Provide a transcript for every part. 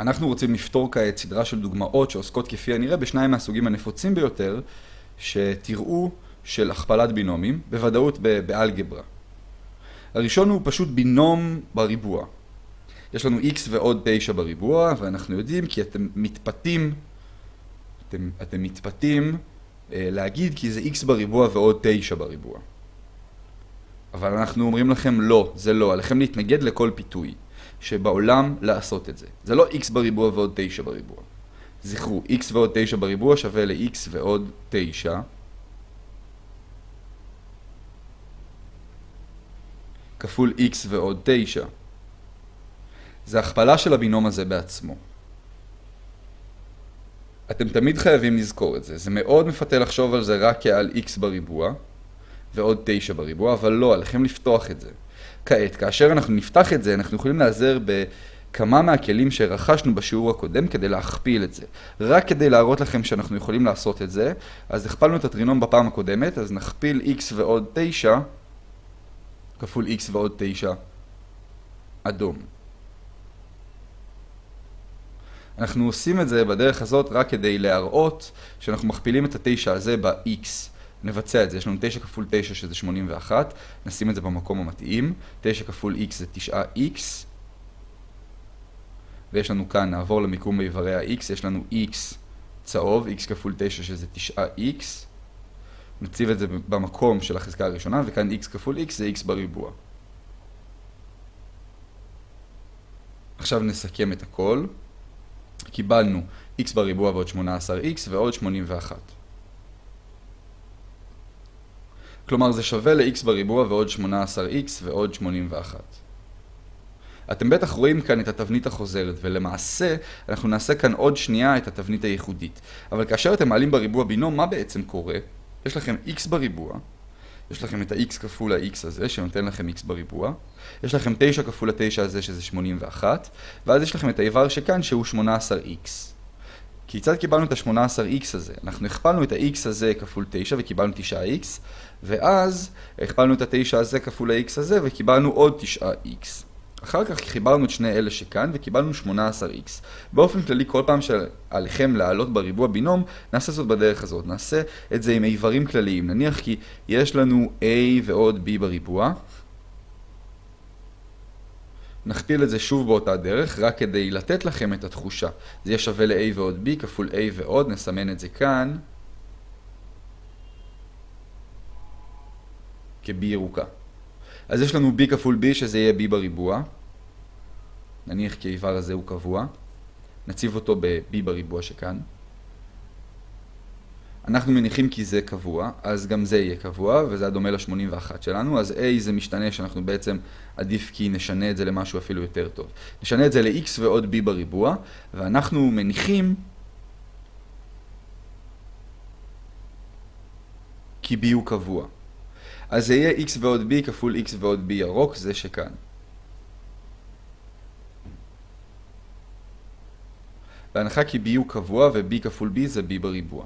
אנחנו רוצים לפתור כעת סדרה של דוגמאות שעוסקות כפי הנראה בשניים מהסוגים הנפוצים ביותר שתראו של הכפלת בינומים, בוודאות באלגברה. הראשון הוא פשוט בינום בריבוע. יש לנו x ועוד 9 בריבוע, ואנחנו יודעים כי אתם מתפתים, אתם, אתם מתפתים אה, להגיד כי זה x בריבוע ועוד 9 בריבוע. אבל אנחנו אומרים לכם לא, זה לא, עליכם להתנגד לכל פיתוי שבעולם לעשות את זה. זה לא x בריבוע ועוד 9 בריבוע. זכרו, x ועוד 9 בריבוע שווה ל-x ועוד 9. כפול x ועוד 9. זה הכפלה של הבינום הזה בעצמו. אתם תמיד חייבים לזכור את זה. זה מאוד מפתה לחשוב על זה רק כעל x בריבוע ועוד 9 בריבוע, אבל לא, עליכם לפתוח את זה. כעת, כאשר אנחנו נפתח את זה, אנחנו יכולים להיעזר בכמה מהכלים שרכשנו בשיעור הקודם כדי להכפיל את זה. רק כדי להראות לכם שאנחנו יכולים לעשות את זה, אז הכפלנו את הטרינום בפעם הקודמת, אז נכפיל x ועוד 9 כפול x ועוד 9 אדום. אנחנו עושים את זה בדרך הזאת רק כדי להראות שאנחנו מכפילים את ה-9 הזה ב-x. נבצע את זה, יש לנו 9 כפול 9 שזה 81, נשים את זה במקום המתאים, 9 כפול x זה 9x, ויש לנו כאן, נעבור למיקום באיברי ה-x, יש לנו x צהוב, x כפול 9 שזה 9x, נציב את זה במקום של החזקה הראשונה, וכאן x כפול x זה x בריבוע. עכשיו נסכם את הכל. קיבלנו x בריבוע ועוד 18x ועוד 81. כלומר זה שווה ל-x בריבוע ועוד 18x ועוד 81. אתם בטח רואים כאן את התבנית החוזרת, ולמעשה אנחנו נעשה כאן עוד שנייה את התבנית הייחודית. אבל כאשר אתם מעלים בריבוע בינום, מה בעצם קורה? יש לכם x בריבוע, יש לכם את ה-x כפול ה-x הזה, שנותן לכם x בריבוע, יש לכם 9 כפול ה-9 הזה, שזה 81, ואז יש לכם את האיבר שכאן, שהוא 18x. כיצד קיבלנו את ה-18x הזה? אנחנו הכפלנו את ה-x הזה כפול 9 וקיבלנו 9x, ואז הכפלנו את ה-9 הזה כפול ה-x הזה וקיבלנו עוד 9x. אחר כך חיברנו את שני אלה שכאן וקיבלנו 18x. באופן כללי, כל פעם שעליכם לעלות בריבוע בינום, נעשה זאת בדרך הזאת. נעשה את זה עם איברים כלליים. נניח כי יש לנו a ועוד b בריבוע. נכפיל את זה שוב באותה דרך, רק כדי לתת לכם את התחושה. זה יהיה שווה ל-a ועוד b כפול a ועוד, נסמן את זה כאן. כ-b ירוקה. אז יש לנו b כפול b שזה יהיה b בריבוע. נניח כי האיבר הזה הוא קבוע. נציב אותו ב-b בריבוע שכאן. אנחנו מניחים כי זה קבוע, אז גם זה יהיה קבוע, וזה הדומה ל-81 שלנו. אז a זה משתנה שאנחנו בעצם עדיף כי נשנה את זה למשהו אפילו יותר טוב. נשנה את זה ל-x ועוד b בריבוע, ואנחנו מניחים כי b הוא קבוע. אז זה יהיה x ועוד b כפול x ועוד b ירוק, זה שכאן. בהנחה כי b הוא קבוע ו-b כפול b זה b בריבוע.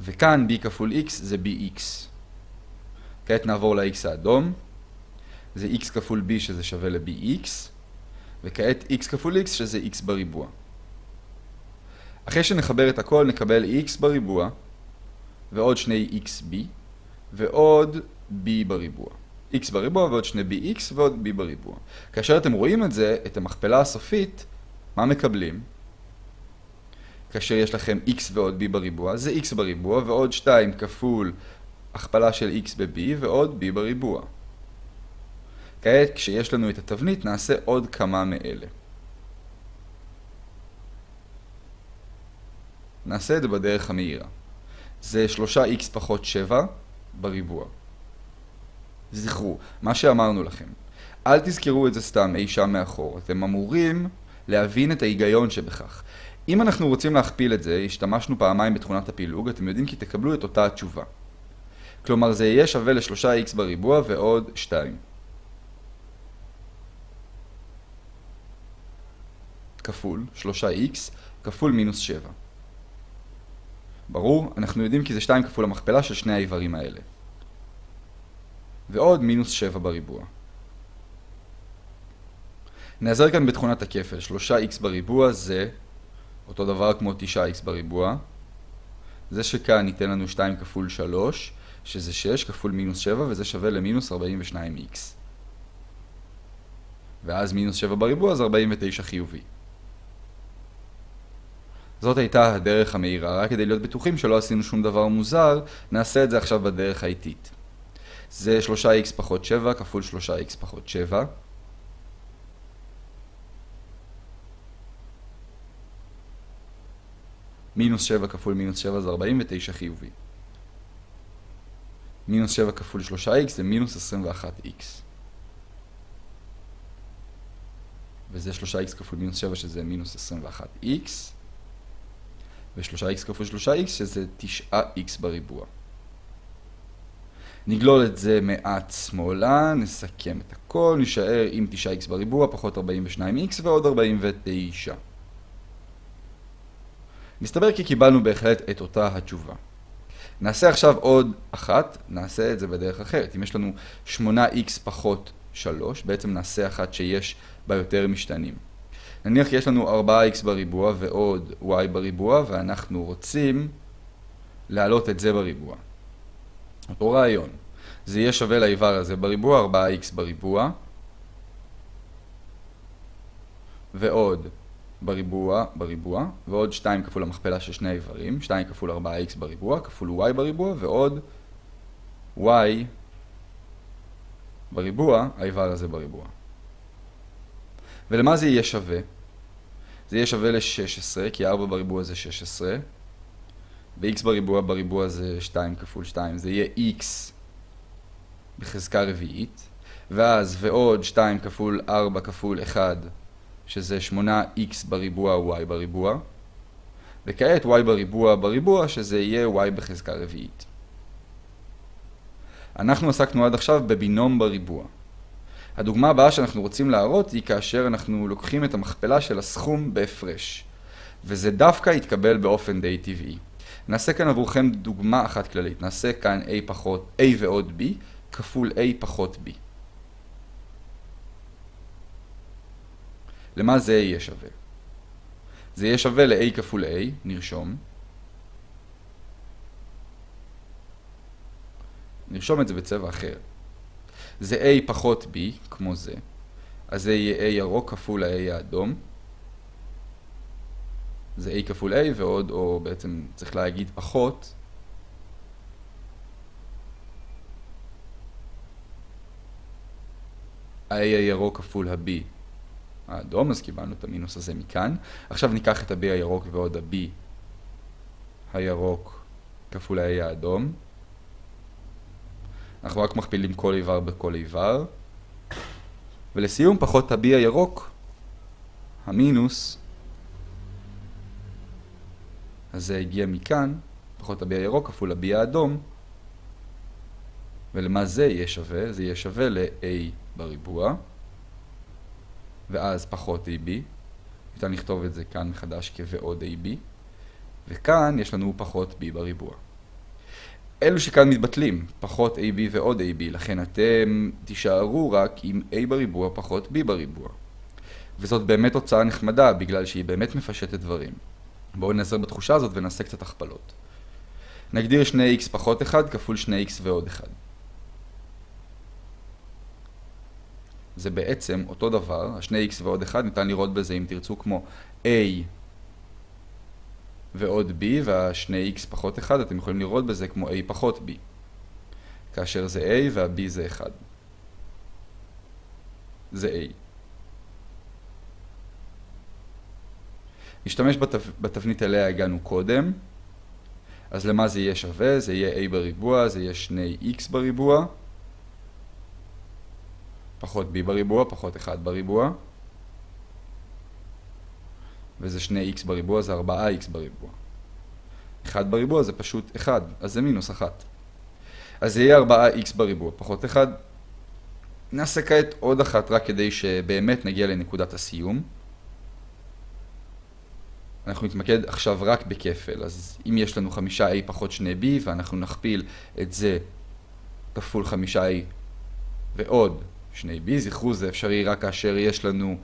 וכאן b כפול x זה bx. כעת נעבור ל-x האדום. זה x כפול b שזה שווה ל-bx. וכעת x כפול x שזה x בריבוע. אחרי שנחבר את הכל נקבל x בריבוע ועוד שני xb ועוד b בריבוע. x בריבוע ועוד שני bx ועוד b בריבוע. כאשר אתם רואים את זה, את המכפלה הסופית, מה מקבלים? כאשר יש לכם x ועוד b בריבוע, זה x בריבוע ועוד 2 כפול הכפלה של x ב-b ועוד b בריבוע. כעת, כשיש לנו את התבנית, נעשה עוד כמה מאלה. נעשה את זה בדרך המהירה. זה 3x פחות 7 בריבוע. זכרו, מה שאמרנו לכם, אל תזכרו את זה סתם אי שם מאחור, אתם אמורים להבין את ההיגיון שבכך. אם אנחנו רוצים להכפיל את זה, השתמשנו פעמיים בתכונת הפילוג, אתם יודעים כי תקבלו את אותה התשובה. כלומר זה יהיה שווה ל-3x בריבוע ועוד 2. כפול 3x כפול מינוס 7. ברור, אנחנו יודעים כי זה 2 כפול המכפלה של שני האיברים האלה. ועוד מינוס 7 בריבוע. נעזר כאן בתכונת הכפל, 3x בריבוע זה אותו דבר כמו 9x בריבוע. זה שכאן ייתן לנו 2 כפול 3, שזה 6 כפול מינוס 7, וזה שווה למינוס 42x. ואז מינוס 7 בריבוע זה 49 חיובי. זאת הייתה הדרך המהירה, רק כדי להיות בטוחים שלא עשינו שום דבר מוזר, נעשה את זה עכשיו בדרך האיטית. זה 3x פחות 7 כפול 3x פחות 7. מינוס 7 כפול מינוס 7 זה 49 חיובי. מינוס 7 כפול 3x זה מינוס 21x. וזה 3x כפול מינוס 7 שזה מינוס 21x. ו-3x כפול 3x שזה 9x בריבוע. נגלול את זה מעט שמאלה, נסכם את הכל, נשאר עם 9x בריבוע פחות 42x ועוד 49. מסתבר כי קיבלנו בהחלט את אותה התשובה. נעשה עכשיו עוד אחת, נעשה את זה בדרך אחרת. אם יש לנו 8x פחות 3, בעצם נעשה אחת שיש בה יותר משתנים. נניח יש לנו 4x בריבוע ועוד y בריבוע, ואנחנו רוצים להעלות את זה בריבוע. אותו רעיון. זה יהיה שווה לאיבר הזה בריבוע, 4x בריבוע, ועוד בריבוע, בריבוע, ועוד 2 כפול המכפלה של שני איברים, 2 כפול 4x בריבוע, כפול y בריבוע, ועוד y בריבוע, האיבר הזה בריבוע. ולמה זה יהיה שווה? זה יהיה שווה ל-16, כי 4 בריבוע זה 16, ו-x בריבוע בריבוע זה 2 כפול 2, זה יהיה x בחזקה רביעית, ואז ועוד 2 כפול 4 כפול 1, שזה 8x בריבוע y בריבוע, וכעת y בריבוע בריבוע, שזה יהיה y בחזקה רביעית. אנחנו עסקנו עד עכשיו בבינום בריבוע. הדוגמה הבאה שאנחנו רוצים להראות היא כאשר אנחנו לוקחים את המכפלה של הסכום בהפרש. וזה דווקא יתקבל באופן די טבעי. נעשה כאן עבורכם דוגמה אחת כללית. נעשה כאן a פחות a ועוד b כפול a פחות b. למה זה יהיה שווה? זה יהיה שווה ל-a כפול a, נרשום. נרשום את זה בצבע אחר. זה A פחות B, כמו זה. אז זה יהיה A ירוק כפול ה-A האדום. זה A כפול A ועוד, או בעצם צריך להגיד פחות. ה-A הירוק כפול ה-B האדום, אז קיבלנו את המינוס הזה מכאן. עכשיו ניקח את ה-B הירוק ועוד ה-B הירוק כפול ה-A האדום. אנחנו רק מכפילים כל איבר בכל איבר. ולסיום, פחות ה-B הירוק, המינוס, אז זה הגיע מכאן, פחות ה-B הירוק כפול ה-B האדום, ולמה זה יהיה שווה? זה יהיה שווה ל-A בריבוע, ואז פחות AB, ניתן לכתוב את זה כאן מחדש כבעוד AB, וכאן יש לנו פחות B בריבוע. אלו שכאן מתבטלים, פחות AB ועוד AB, לכן אתם תישארו רק עם A בריבוע פחות B בריבוע. וזאת באמת תוצאה נחמדה, בגלל שהיא באמת מפשטת דברים. בואו נעזר בתחושה הזאת ונעשה קצת הכפלות. נגדיר 2x פחות 1 כפול 2x ועוד 1. זה בעצם אותו דבר, ה-2x ועוד 1 ניתן לראות בזה אם תרצו כמו a ועוד b, וה-2x פחות 1, אתם יכולים לראות בזה כמו a פחות b. כאשר זה a וה-b זה 1. זה a. נשתמש בתו... בתבנית אליה הגענו קודם. אז למה זה יהיה שווה? זה יהיה a בריבוע, זה יהיה 2x בריבוע. פחות b בריבוע, פחות 1 בריבוע. וזה 2x בריבוע, זה 4x בריבוע. 1 בריבוע זה פשוט 1, אז זה מינוס 1. אז זה יהיה 4x בריבוע, פחות 1. נעשה כעת עוד אחת רק כדי שבאמת נגיע לנקודת הסיום. אנחנו נתמקד עכשיו רק בכפל, אז אם יש לנו 5a פחות 2b ואנחנו נכפיל את זה כפול 5a ועוד 2b, זכרו זה אפשרי רק כאשר יש לנו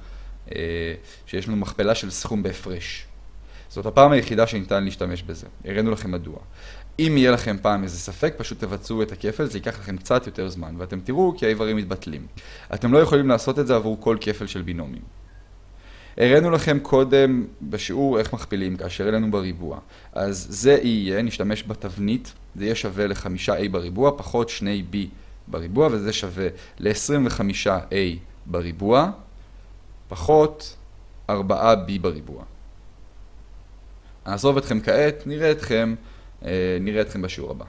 שיש לנו מכפלה של סכום בהפרש. זאת הפעם היחידה שניתן להשתמש בזה. הראינו לכם מדוע. אם יהיה לכם פעם איזה ספק, פשוט תבצעו את הכפל, זה ייקח לכם קצת יותר זמן, ואתם תראו כי האיברים מתבטלים. אתם לא יכולים לעשות את זה עבור כל כפל של בינומים. הראינו לכם קודם בשיעור איך מכפילים כאשר העלינו בריבוע. אז זה יהיה, נשתמש בתבנית, זה יהיה שווה ל-5a בריבוע פחות 2b בריבוע, וזה שווה ל-25a בריבוע פחות 4b בריבוע. נעזוב אתכם כעת, נראה אתכם, נראה אתכם בשיעור הבא.